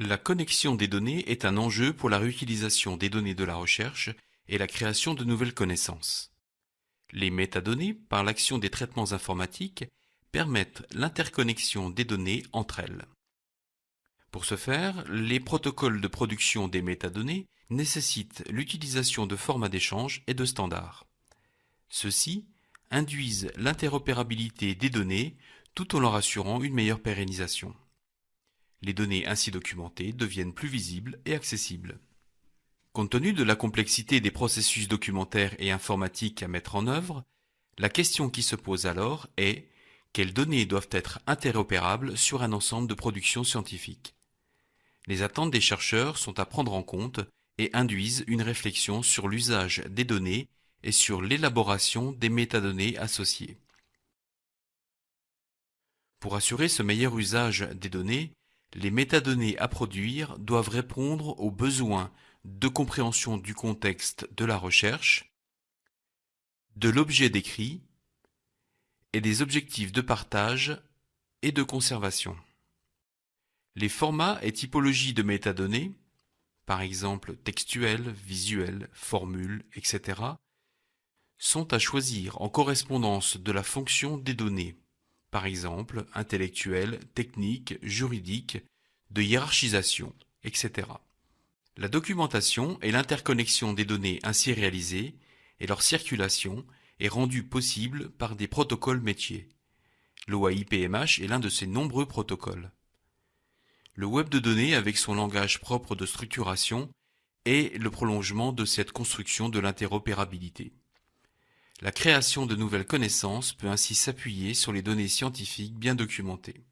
La connexion des données est un enjeu pour la réutilisation des données de la recherche et la création de nouvelles connaissances. Les métadonnées, par l'action des traitements informatiques, permettent l'interconnexion des données entre elles. Pour ce faire, les protocoles de production des métadonnées nécessitent l'utilisation de formats d'échange et de standards. Ceux-ci induisent l'interopérabilité des données tout en leur assurant une meilleure pérennisation. Les données ainsi documentées deviennent plus visibles et accessibles. Compte tenu de la complexité des processus documentaires et informatiques à mettre en œuvre, la question qui se pose alors est quelles données doivent être interopérables sur un ensemble de productions scientifiques? Les attentes des chercheurs sont à prendre en compte et induisent une réflexion sur l'usage des données et sur l'élaboration des métadonnées associées. Pour assurer ce meilleur usage des données, les métadonnées à produire doivent répondre aux besoins de compréhension du contexte de la recherche, de l'objet décrit et des objectifs de partage et de conservation. Les formats et typologies de métadonnées, par exemple textuels, visuels, formules, etc., sont à choisir en correspondance de la fonction des données par exemple intellectuelle, technique, juridique, de hiérarchisation, etc. La documentation et l'interconnexion des données ainsi réalisées et leur circulation est rendue possible par des protocoles métiers. L'OAI-PMH est l'un de ces nombreux protocoles. Le web de données avec son langage propre de structuration est le prolongement de cette construction de l'interopérabilité. La création de nouvelles connaissances peut ainsi s'appuyer sur les données scientifiques bien documentées.